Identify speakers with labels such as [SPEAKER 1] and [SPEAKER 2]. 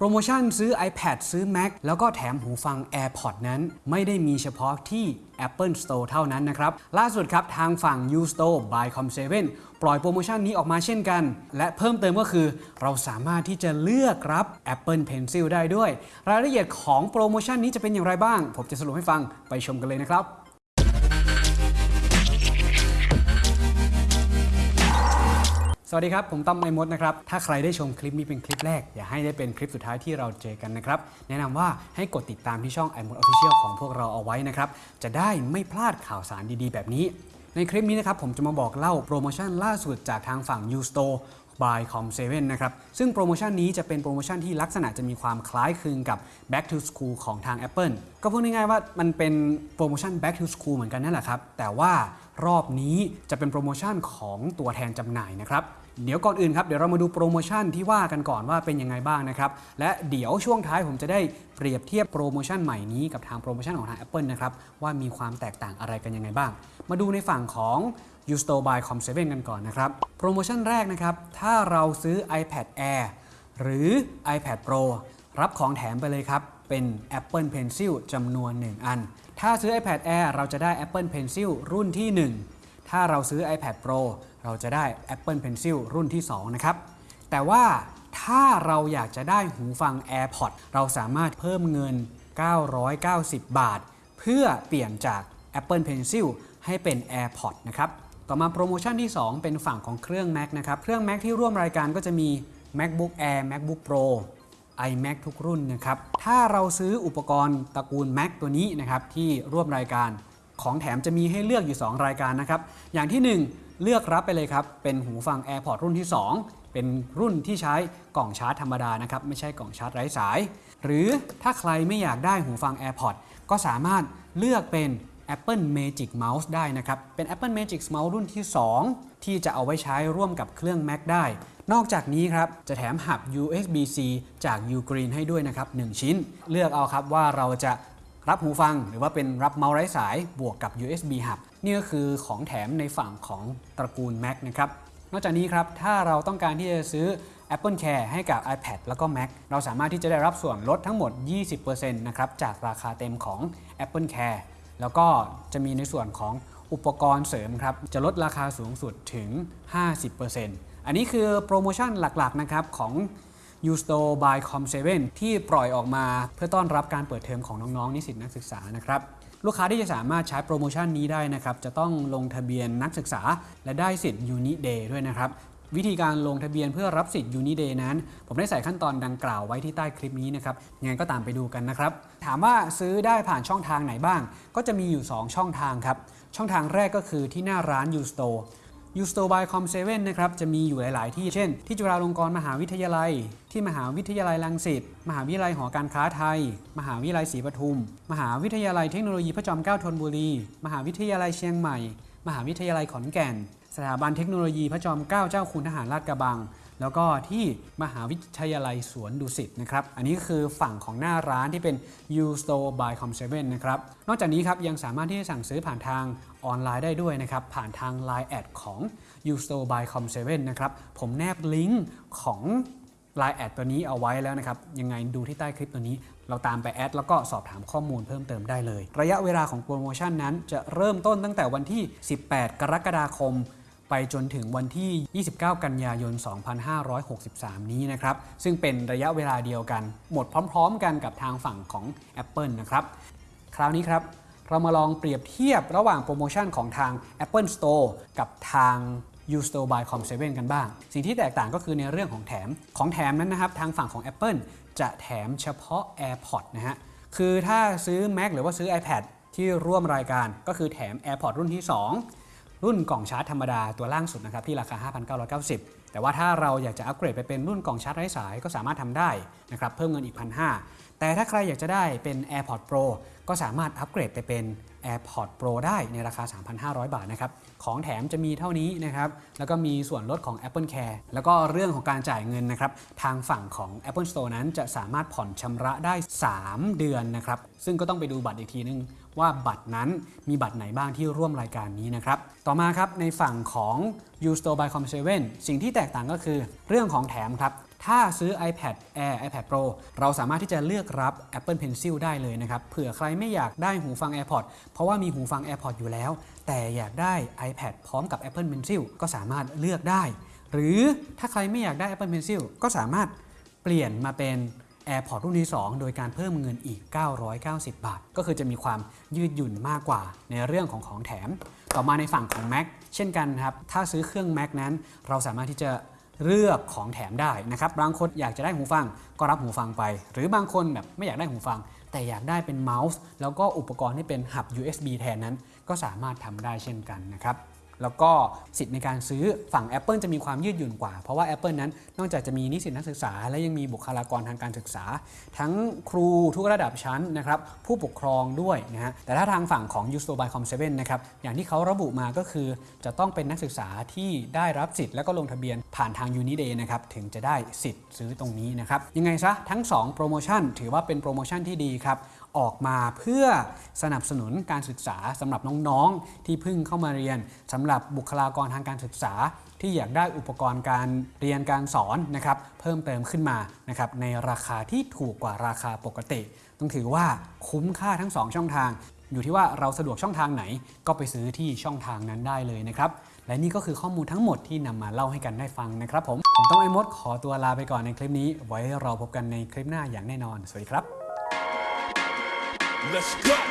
[SPEAKER 1] โปรโมชั่นซื้อ iPad ซื้อ Mac แล้วก็แถมหูฟัง AirPod นั้นไม่ได้มีเฉพาะที่ Apple Store เท่านั้นนะครับ ล่าสุดครับทางฝั่ง U Store by Com7 ปล่อยโปรโมชั่นนี้ออกมาเช่นกัน และเพิ่มเติมก็คือ เราสามารถที่จะเลือกรับ Apple Pencil ได้ด้วย รายละเอียดของโปรโมชั่นนี้จะเป็นอย่างไรบ้าง ผมจะสรุปให้ฟังไปชมกันเลยนะครับ สวัสดีครับ ผมต้อม iMoD นะครับ ถ้าใครได้ชมคลิปนี้เป็นคลิปแรก อย่าให้ได้เป็นคลิปสุดท้ายที่เราเจอกันนะครับ แนะนำว่าให้กดติดตามที่ช่อง iMoD Official ของพวกเราเอาไว้นะครับ จะได้ไม่พลาดข่าวสารดีๆ แบบนี้ ในคลิปนี้นะครับผมจะมาบอกเล่าโปรโมชั่นล่าสุดจากทางฝั่ง U Store by Com7 นะครับ ซึ่งโปรโมชั่นนี้จะเป็นโปรโมชั่นที่ลักษณะจะมีความคล้ายคลึงกับ Back to School ของทาง Apple ก็พูดง่ายๆว่ามันเป็นโปรโมชั่น Back to School เหมือนกันนั่นแหละครับ แต่ว่ารอบนี้จะเป็นโปรโมชั่นของตัวแทนจำหน่ายนะครับ เดี๋ยวก่อนอื่นครับเดี๋ยวเรามาดูโปรโมชั่นที่ว่ากันก่อนว่าเป็นยังไงบ้างนะครับและเดี๋ยวช่วงท้ายผมจะได้เปรียบเทียบโปรโมชั่นใหม่นี้กับทางโปรโมชั่นของทาง Apple นะครับว่ามีความแตกต่างอะไรกันยังไงบ้าง มาดูในฝั่งของ u s t o by Com7 กันก่อนนะครับโปรโมชั่นแรกนะครับถ้าเราซื้อ iPad Air หรือ iPad Pro รับของแถมไปเลยครับเป็น Apple Pencil จำนวน 1 อัน ถ้าซื้อ iPad Air เราจะได้ Apple Pencil รุ่นที่ 1 ถ้าเราซื้อ iPad Pro เราจะได้ Apple Pencil รุ่นที่ 2 นะครับ แต่ว่าถ้าเราอยากจะได้หูฟัง AirPods เราสามารถเพิ่มเงิน 990 บาท เพื่อเปลี่ยนจาก Apple Pencil ให้เป็น AirPods นะครับ ต่อมาโปรโมชั่นที่ 2 เป็นฝั่งของเครื่อง Mac นะครับ เครื่อง Mac ที่ร่วมรายการก็จะมี MacBook Air MacBook Pro iMac ทุกรุ่นนะครับ ถ้าเราซื้ออุปกรณ์ตระกูล Mac ตัวนี้นะครับที่ร่วมรายการ ของแถมจะมีให้เลือกอยู่ 2 รายการนะครับ อย่างที่ 1 เลือกรับไปเลยครับ เป็นหูฟัง AirPods รุ่นที่ 2 เป็นรุ่นที่ใช้กล่องชาร์จธรรมดานะครับ ไม่ใช่กล่องชาร์จไร้สาย หรือถ้าใครไม่อยากได้หูฟัง AirPods ก็สามารถเลือกเป็น Apple Magic Mouse ได้นะครับ เป็น Apple Magic Mouse รุ่นที่ 2 ที่จะเอาไว้ใช้ร่วมกับเครื่อง Mac ได้ นอกจากนี้ครับ จะแถมหับ USB-C จาก Ugreen ให้ด้วยนะครับ 1 ชิ้น เลือกเอาครับว่าเราจะ รับหูฟังหรือว่าเป็นรับเมาส์ไร้สายบวกกับ USB Hub นี่ก็คือของแถมในฝั่งของตระกูล Mac นะครับ นอกจากนี้ครับ ถ้าเราต้องการที่จะซื้อ Apple Care ให้กับ iPad แล้วก็ Mac เราสามารถที่จะได้รับส่วนลดทั้งหมด 20%นะครับจากราคาเต็มของ Apple Care แล้วก็จะมีในส่วนของอุปกรณ์เสริมครับ จะลดราคาสูงสุดถึง 50%อันนี้คือโปรโมชั่นหลักๆนะครับของ u s t o by Com7 ที่ปล่อยออกมาเพื่อต้อนรับการเปิดเทอมของน้องๆนิสิตนักศึกษานะครับลูกค้าที่จะสามารถใช้โปรโมชั่นนี้ได้นะครับ จะต้องลงทะเบียนนักศึกษา และได้สิทธิ์ Uni Day ด้วยนะครับ วิธีการลงทะเบียนเพื่อรับสิทธิ์ Uni Day นั้น ผมได้ใส่ขั้นตอนดังกล่าวไว้ที่ใต้คลิปนี้นะครับยังไงก็ตามไปดูกันนะครับ ถามว่าซื้อได้ผ่านช่องทางไหนบ้าง ก็จะมีอยู่ 2 ช่องทางครับ ช่องทางแรกก็คือที่หน้าร้าน U Store u s t o by Com7 นะครับ จะมีอยู่หลาย ๆ ที่ เช่น ที่จุฬาลงกรณ์มหาวิทยาลัย ที่มหาวิทยาลัยรังสิต มหาวิทยาลัยหอการค้าไทย มหาวิทยาลัยศรีปทุม มหาวิทยาลัยเทคโนโลยีพระจอมเกล้าธนบุรี มหาวิทยาลัยเชียงใหม่ มหาวิทยาลัยขอนแก่น สถาบันเทคโนโลยีพระจอมเกล้าเจ้าคุณทหารราชกระบัง แล้วก็ที่มหาวิทยาลัยสวนดุสิตนะครับ อันนี้คือฝั่งของหน้าร้านที่เป็น U Store by Com7 นะครับ นอกจากนี้ครับยังสามารถที่จะสั่งซื้อผ่านทางออนไลน์ได้ด้วยนะครับ ผ่านทาง Line แอดของ U Store by Com7 นะครับ ผมแนบลิงก์ของ Line แอดตัวนี้เอาไว้แล้วนะครับ ยังไงดูที่ใต้คลิปตัวนี้ เราตามไปแอดแล้วก็สอบถามข้อมูลเพิ่มเติมได้เลย ระยะเวลาของโปรโมชั่นนั้นจะเริ่มต้นตั้งแต่วันที่ 18 กรกฎาคม ไปจนถึงวันที่ 29 กันยายน 2563 นี้นะครับ ซึ่งเป็นระยะเวลาเดียวกัน หมดพร้อมๆ กันกับทางฝั่งของ Apple นะครับ คราวนี้ครับเรามาลองเปรียบเทียบระหว่างโปรโมชั่นของทาง Apple Store กับทาง U Store by Com7 กันบ้าง สิ่งที่แตกต่างก็คือในเรื่องของแถม ของแถมนั้นนะครับ ทางฝั่งของ Apple จะแถมเฉพาะ AirPods นะฮะ คือถ้าซื้อ Mac หรือว่าซื้อ iPad ที่ร่วมรายการก็คือแถม AirPods รุ่นที่ 2 รุ่นกล่องชาร์จธรรมดาตัวล่างสุดนะครับที่ราคา 5,990 แต่ว่าถ้าเราอยากจะอัปเกรดไปเป็นรุ่นกล่องชาร์จไร้สายก็สามารถทำได้นะครับเพิ่มเงินอีก 1,500 แต่ถ้าใครอยากจะได้เป็น AirPod Pro ก็สามารถอัปเกรดไปเป็น AirPod Pro ได้ในราคา 3,500 บาทนะครับ ของแถมจะมีเท่านี้นะครับ แล้วก็มีส่วนลดของ Apple Care แล้วก็เรื่องของการจ่ายเงินนะครับ ทางฝั่งของ Apple Store นั้นจะสามารถผ่อนชำระได้ 3 เดือนนะครับ ซึ่งก็ต้องไปดูบัตรอีกทีนึง ว่าบัตรนั้นมีบัตรไหนบ้างที่ร่วมรายการนี้นะครับ ต่อมาครับในฝั่งของ U Store by Com7 สิ่งที่แตกต่างก็คือเรื่องของแถมครับถ้าซื้อ iPad Air iPad Pro เราสามารถที่จะเลือกรับ Apple Pencil ได้เลยนะครับ เผื่อใครไม่อยากได้หูฟัง AirPods เพราะว่ามีหูฟัง AirPods อยู่แล้ว แต่อยากได้ iPad พร้อมกับ Apple Pencil ก็สามารถเลือกได้ หรือถ้าใครไม่อยากได้ Apple Pencil ก็สามารถเปลี่ยนมาเป็น AirPods รุ่นที่ 2 โดยการเพิ่มเงินอีก 990 บาท ก็คือจะมีความยืดหยุ่นมากกว่าในเรื่องของของแถม ต่อมาในฝั่งของ Mac เช่นกันครับ ถ้าซื้อเครื่อง Mac นั้น เราสามารถที่จะเลือกของแถมได้นะครับ บางคนอยากจะได้หูฟังก็รับหูฟังไป หรือบางคนแบบไม่อยากได้หูฟัง แต่อยากได้เป็นเมาส์แล้วก็อุปกรณ์ที่เป็นหับ USB แทนนั้น ก็สามารถทำได้เช่นกันนะครับ แล้วก็สิทธิ์ในการซื้อฝั่ง Apple จะมีความยืดหยุ่นกว่า เพราะว่า Apple นั้นนอกจากจะมีนิสิตนักศึกษา และยังมีบุคลากรทางการศึกษา ทั้งครูทุกระดับชั้นนะครับผู้ปกครองด้วยนะฮะแต่ถ้าทางฝั่งของ u s t o by Com 7นะครับอย่างที่เขาระบุมาก็คือ จะต้องเป็นนักศึกษาที่ได้รับสิทธิ์แล้วก็ลงทะเบียนผ่านทาง Uniday นะครับถึงจะได้สิทธิ์ซื้อตรงนี้นะครับยังไงซะทั้ง 2 โปรโมชั่น ถือว่าเป็นโปรโมชั่นที่ดีครับ ออกมาเพื่อสนับสนุนการศึกษาสำหรับน้องๆ ที่เพิ่งเข้ามาเรียนสำหรับบุคลากรทางการศึกษา ที่อยากได้อุปกรณ์การเรียนการสอนนะครับเพิ่มเติมขึ้นมานะครับในราคาที่ถูกกว่าราคาปกติ ต้องถือว่าคุ้มค่าทั้ง 2 ช่องทาง อยู่ที่ว่าเราสะดวกช่องทางไหน ก็ไปซื้อที่ช่องทางนั้นได้เลยนะครับและนี่ก็คือข้อมูลทั้งหมดที่นำมาเล่าให้กันได้ฟังนะครับผม ผมต้องไอ้มดขอตัวลาไปก่อนในคลิปนี้ ไว้เราพบกันในคลิปหน้าอย่างแน่นอน สวัสดีครับ
[SPEAKER 2] Let's go.